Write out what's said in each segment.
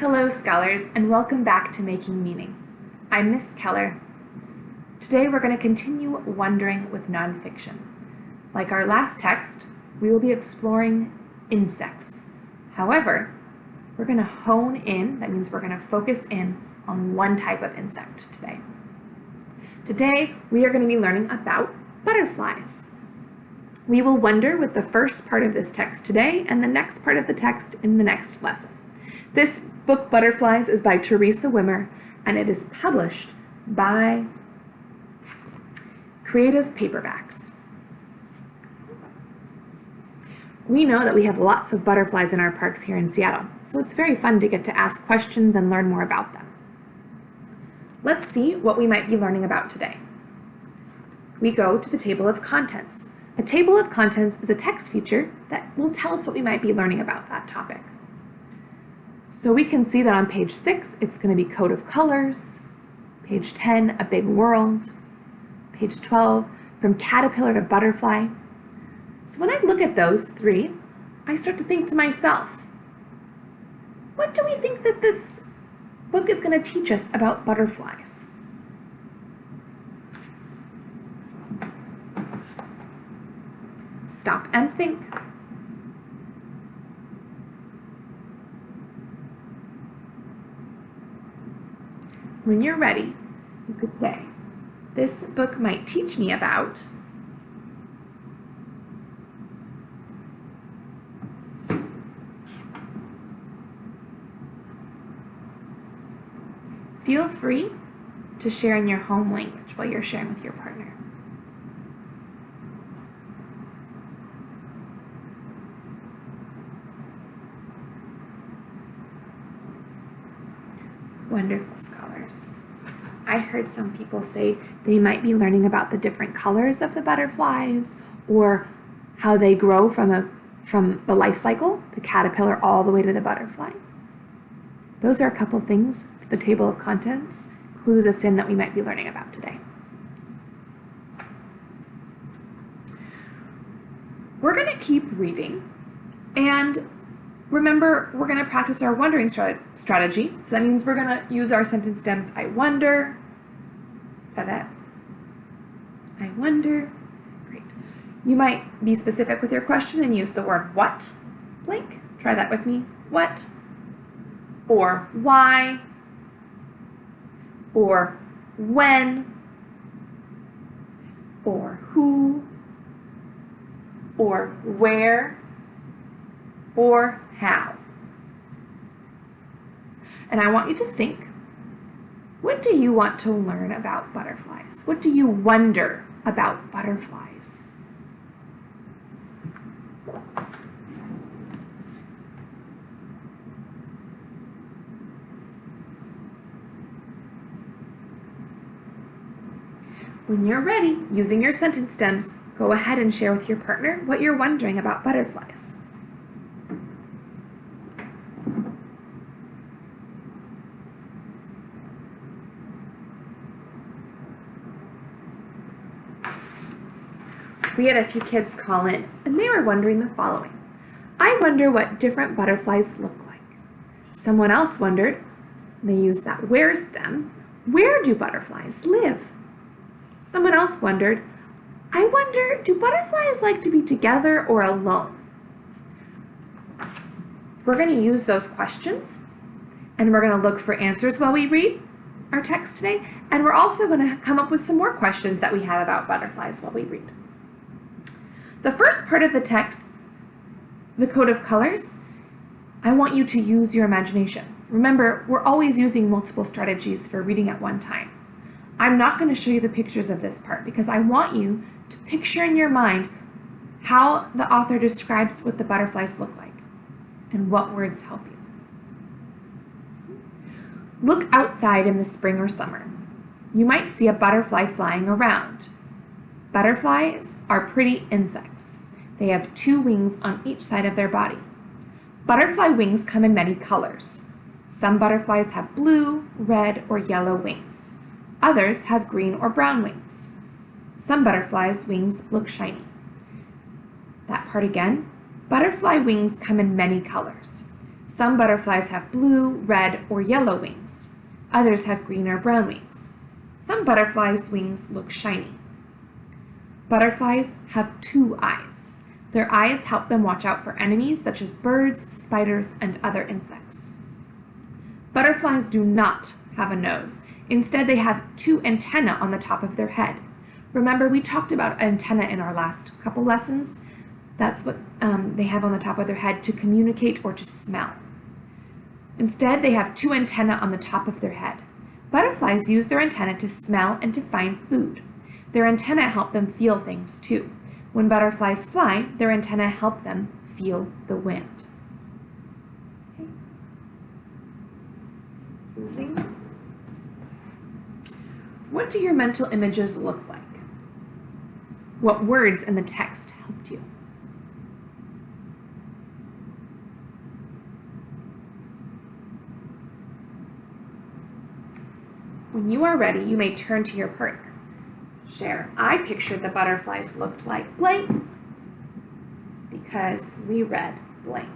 Hello, scholars, and welcome back to Making Meaning. I'm Miss Keller. Today we're going to continue wondering with nonfiction. Like our last text, we will be exploring insects. However, we're going to hone in, that means we're going to focus in on one type of insect today. Today, we are going to be learning about butterflies. We will wonder with the first part of this text today and the next part of the text in the next lesson. This book, Butterflies, is by Teresa Wimmer, and it is published by Creative Paperbacks. We know that we have lots of butterflies in our parks here in Seattle, so it's very fun to get to ask questions and learn more about them. Let's see what we might be learning about today. We go to the table of contents. A table of contents is a text feature that will tell us what we might be learning about that topic. So we can see that on page 6, it's going to be Code of Colors, page 10, A Big World, page 12, From Caterpillar to Butterfly. So when I look at those three, I start to think to myself, what do we think that this book is going to teach us about butterflies? Stop and think. When you're ready, you could say, this book might teach me about Feel free to share in your home language while you're sharing with your partner. Wonderful scholars. I heard some people say they might be learning about the different colors of the butterflies or how they grow from a from the life cycle, the caterpillar all the way to the butterfly. Those are a couple things the table of contents clues us in that we might be learning about today. We're going to keep reading and Remember, we're going to practice our wondering strategy. So that means we're going to use our sentence stems. I wonder. That. I wonder. Great. You might be specific with your question and use the word what blank. Try that with me. What? Or why? Or when? Or who? Or where? Or how. And I want you to think, what do you want to learn about butterflies? What do you wonder about butterflies? When you're ready, using your sentence stems, go ahead and share with your partner what you're wondering about butterflies. We had a few kids call in and they were wondering the following. I wonder what different butterflies look like. Someone else wondered, they used that where stem, where do butterflies live? Someone else wondered, I wonder, do butterflies like to be together or alone? We're going to use those questions and we're going to look for answers while we read our text today. And we're also going to come up with some more questions that we have about butterflies while we read. The first part of the text, the code of colors, I want you to use your imagination. Remember, we're always using multiple strategies for reading at one time. I'm not going to show you the pictures of this part because I want you to picture in your mind how the author describes what the butterflies look like and what words help you. Look outside in the spring or summer. You might see a butterfly flying around. Butterflies are pretty insects. They have two wings on each side of their body. Butterfly wings come in many colors. Some butterflies have blue, red, or yellow wings. Others have green or brown wings. Some butterflies' wings look shiny. That part again. Butterfly wings come in many colors. Some butterflies have blue, red, or yellow wings. Others have green or brown wings. Some butterflies' wings look shiny. Butterflies have two eyes. Their eyes help them watch out for enemies such as birds, spiders, and other insects. Butterflies do not have a nose. Instead, they have two antennae on the top of their head. Remember, we talked about antenna in our last couple lessons. That's what um, they have on the top of their head to communicate or to smell. Instead, they have two antennae on the top of their head. Butterflies use their antennae to smell and to find food. Their antennae help them feel things too. When butterflies fly, their antennae help them feel the wind. Okay. Using. What do your mental images look like? What words in the text helped you? When you are ready, you may turn to your partner. Share, I pictured the butterflies looked like blank because we read blank.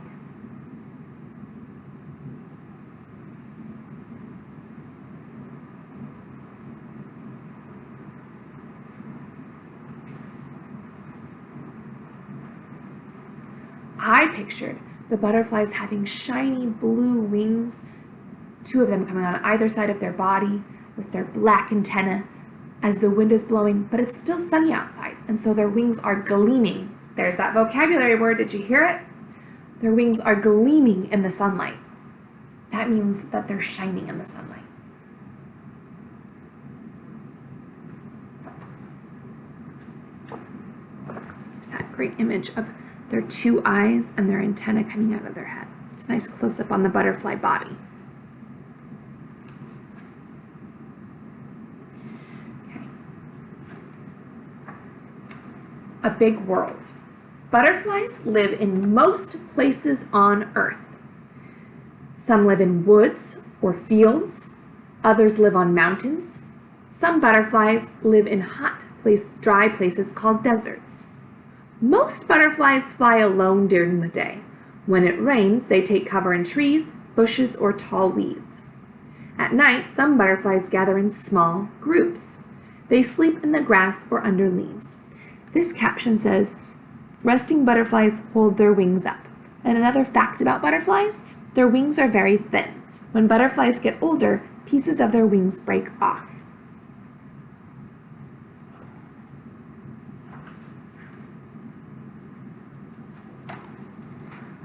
I pictured the butterflies having shiny blue wings, two of them coming on either side of their body with their black antennae as the wind is blowing, but it's still sunny outside, and so their wings are gleaming. There's that vocabulary word, did you hear it? Their wings are gleaming in the sunlight. That means that they're shining in the sunlight. There's that great image of their two eyes and their antenna coming out of their head. It's a nice close-up on the butterfly body. A big world. Butterflies live in most places on Earth. Some live in woods or fields. Others live on mountains. Some butterflies live in hot, place, dry places called deserts. Most butterflies fly alone during the day. When it rains, they take cover in trees, bushes, or tall weeds. At night, some butterflies gather in small groups. They sleep in the grass or under leaves. This caption says, resting butterflies hold their wings up. And another fact about butterflies, their wings are very thin. When butterflies get older, pieces of their wings break off.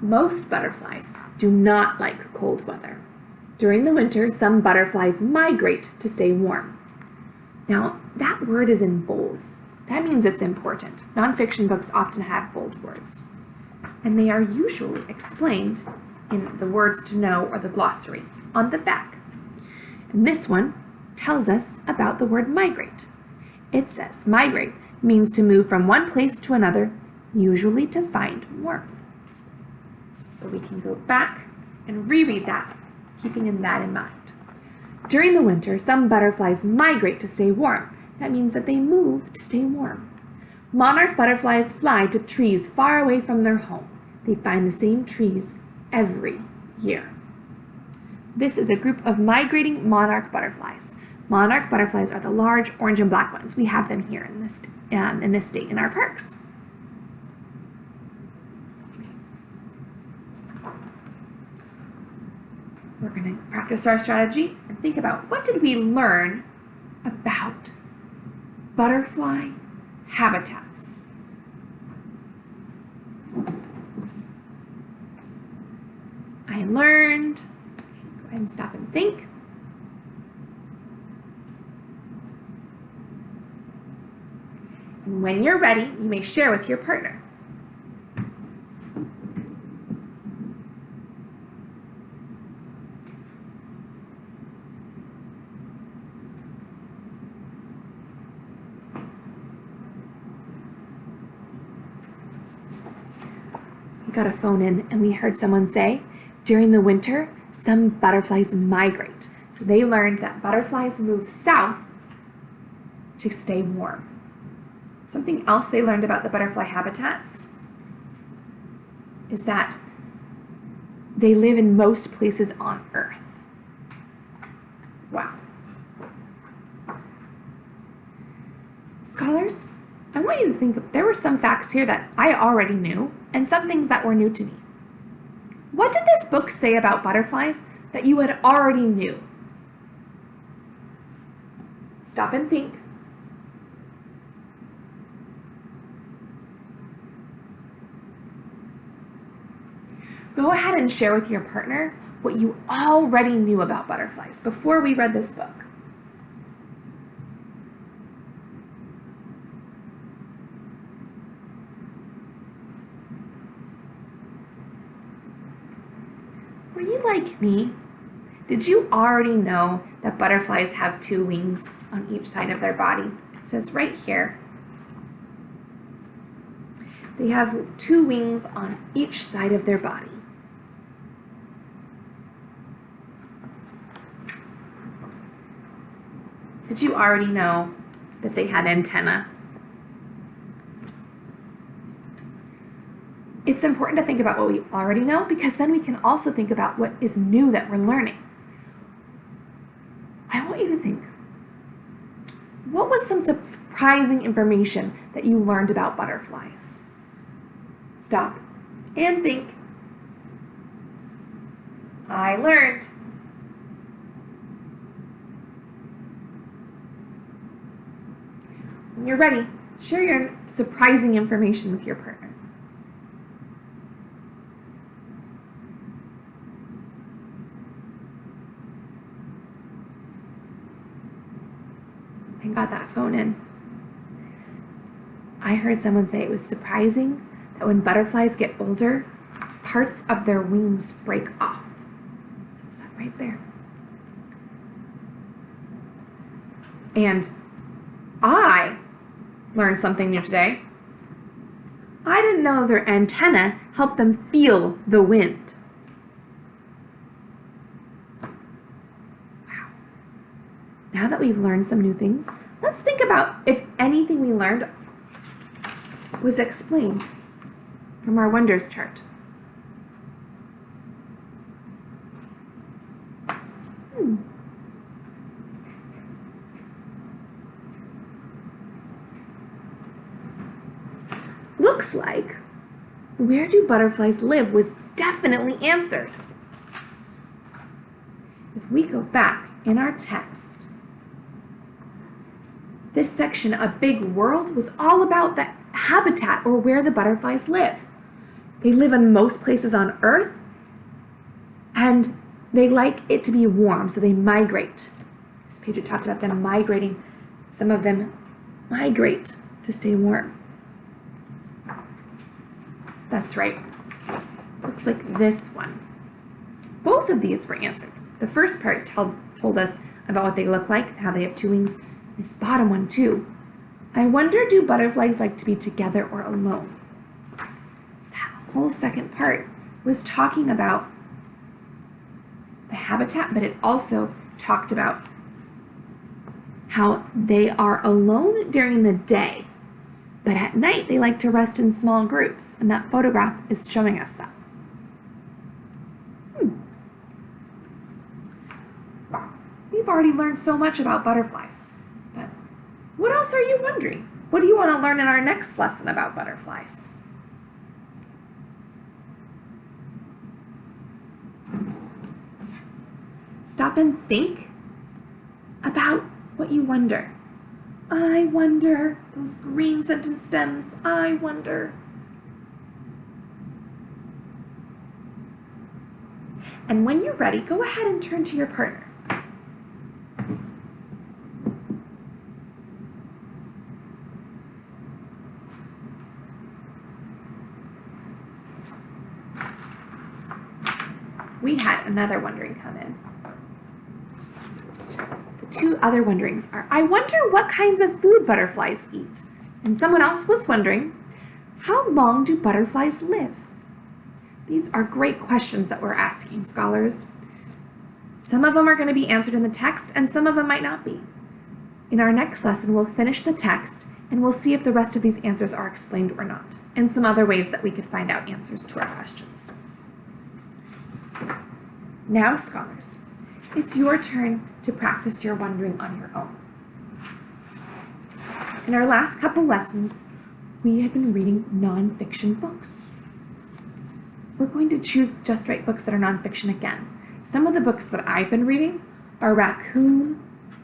Most butterflies do not like cold weather. During the winter, some butterflies migrate to stay warm. Now, that word is in bold. That means it's important. Nonfiction books often have bold words. And they are usually explained in the words to know or the glossary on the back. And this one tells us about the word migrate. It says migrate means to move from one place to another, usually to find warmth. So we can go back and reread that, keeping in that in mind. During the winter, some butterflies migrate to stay warm. That means that they move to stay warm. Monarch butterflies fly to trees far away from their home. They find the same trees every year. This is a group of migrating monarch butterflies. Monarch butterflies are the large orange and black ones. We have them here in this, um, in this state in our parks. we're going to practice our strategy and think about what did we learn about butterfly habitats. I learned, go ahead and stop and think. And when you're ready, you may share with your partner. Got a phone in and we heard someone say, during the winter, some butterflies migrate. So they learned that butterflies move south to stay warm. Something else they learned about the butterfly habitats is that they live in most places on Earth. Wow. Scholars, I want you to think there were some facts here that I already knew and some things that were new to me. What did this book say about butterflies that you had already knew? Stop and think. Go ahead and share with your partner what you already knew about butterflies before we read this book. Like me? Did you already know that butterflies have two wings on each side of their body? It says right here. They have two wings on each side of their body. Did you already know that they had antenna? It's important to think about what we already know because then we can also think about what is new that we're learning. I want you to think, what was some surprising information that you learned about butterflies? Stop and think. I learned When you're ready, share your surprising information with your partner. I got that phone in. I heard someone say it was surprising that when butterflies get older, parts of their wings break off. Says that right there. And I learned something new today. I didn't know their antenna helped them feel the wind. Wow. Now that we've learned some new things, let's think about if anything we learned was explained from our wonders chart. Hmm. looks like, where do butterflies live was definitely answered. If we go back in our text, this section, A Big World, was all about the habitat or where the butterflies live. They live in most places on Earth, and they like it to be warm, so they migrate. This page talked about them migrating. Some of them migrate to stay warm. That's right. Looks like this one. Both of these were answered. The first part told, told us about what they look like, how they have two wings. This bottom one too. I wonder do butterflies like to be together or alone? That whole second part was talking about the habitat, but it also talked about how they are alone during the day but at night, they like to rest in small groups, and that photograph is showing us that. Hmm. We've already learned so much about butterflies, but what else are you wondering? What do you want to learn in our next lesson about butterflies? Stop and think about what you wonder. I wonder, those green sentence stems, I wonder. And when you're ready, go ahead and turn to your partner. We had another wondering come in The two other wonderings are, I wonder what kinds of food butterflies eat. And someone else was wondering, how long do butterflies live? These are great questions that we're asking scholars. Some of them are going to be answered in the text and some of them might not be. In our next lesson, we'll finish the text and we'll see if the rest of these answers are explained or not, and some other ways that we could find out answers to our questions. Now, scholars, it's your turn to practice your wondering on your own. In our last couple lessons, we have been reading nonfiction books. We're going to choose just right books that are nonfiction again. Some of the books that I've been reading are Raccoon,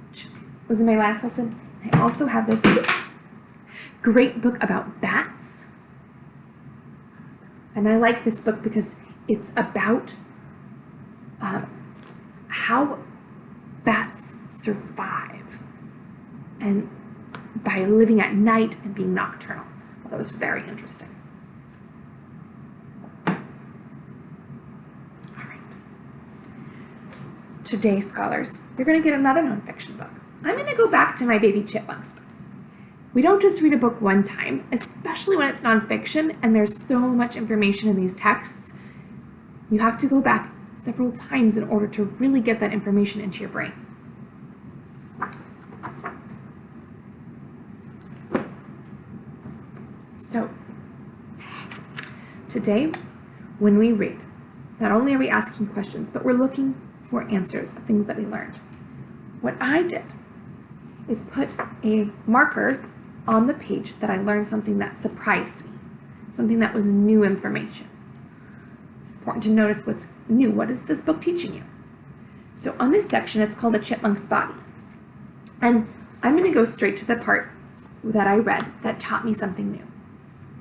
which was in my last lesson. I also have this oops, great book about bats. And I like this book because it's about um, how bats survive and by living at night and being nocturnal. Well, that was very interesting. All right. Today, scholars, you're going to get another nonfiction book. I'm going to go back to my Baby Chipmunks book. We don't just read a book one time, especially when it's nonfiction and there's so much information in these texts. You have to go back several times in order to really get that information into your brain. So, today, when we read, not only are we asking questions, but we're looking for answers of things that we learned. What I did is put a marker on the page that I learned something that surprised me, something that was new information. It's important to notice what's new. What is this book teaching you? So on this section, it's called A Chipmunk's Body. And I'm going to go straight to the part that I read that taught me something new.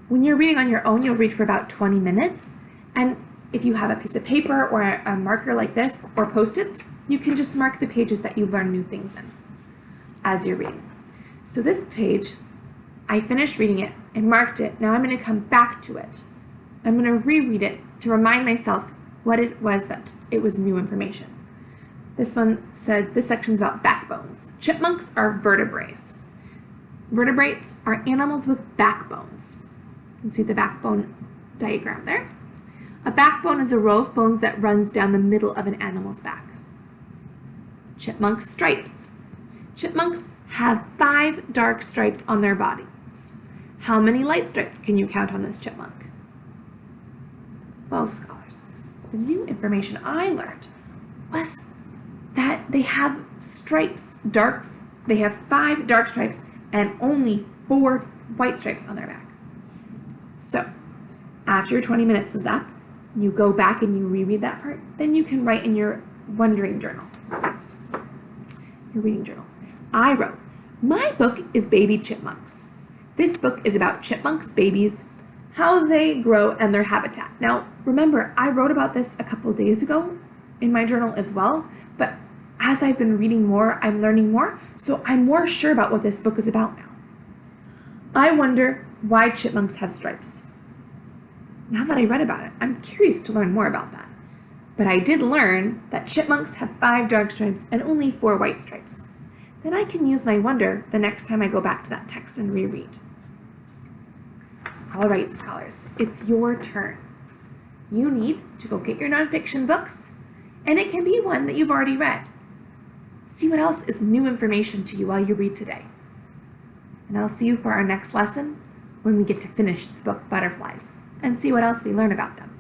When you're reading on your own, you'll read for about 20 minutes. And if you have a piece of paper or a marker like this or post-its, you can just mark the pages that you learn new things in as you're reading. So this page I finished reading it and marked it. Now I'm going to come back to it. I'm going to reread it to remind myself what it was that it was new information. This one said, this section's about backbones. Chipmunks are vertebrates. Vertebrates are animals with backbones. You can see the backbone diagram there. A backbone is a row of bones that runs down the middle of an animal's back. Chipmunk stripes. Chipmunks have five dark stripes on their bodies. How many light stripes can you count on this chipmunk? Well, scholars, the new information I learned was that they have stripes, dark, they have five dark stripes and only four white stripes on their back. So, after your 20 minutes is up, you go back and you reread that part, then you can write in your wondering journal, your reading journal. I wrote, my book is Baby Chipmunks. This book is about chipmunks, babies, how they grow, and their habitat. Now, remember, I wrote about this a couple days ago in my journal as well, but as I've been reading more, I'm learning more, so I'm more sure about what this book is about now. I wonder why chipmunks have stripes. Now that I read about it, I'm curious to learn more about that. But I did learn that chipmunks have five dark stripes and only four white stripes. Then I can use my wonder the next time I go back to that text and reread. All right, scholars, it's your turn. You need to go get your nonfiction books, and it can be one that you've already read. See what else is new information to you while you read today. And I'll see you for our next lesson when we get to finish the book Butterflies and see what else we learn about them.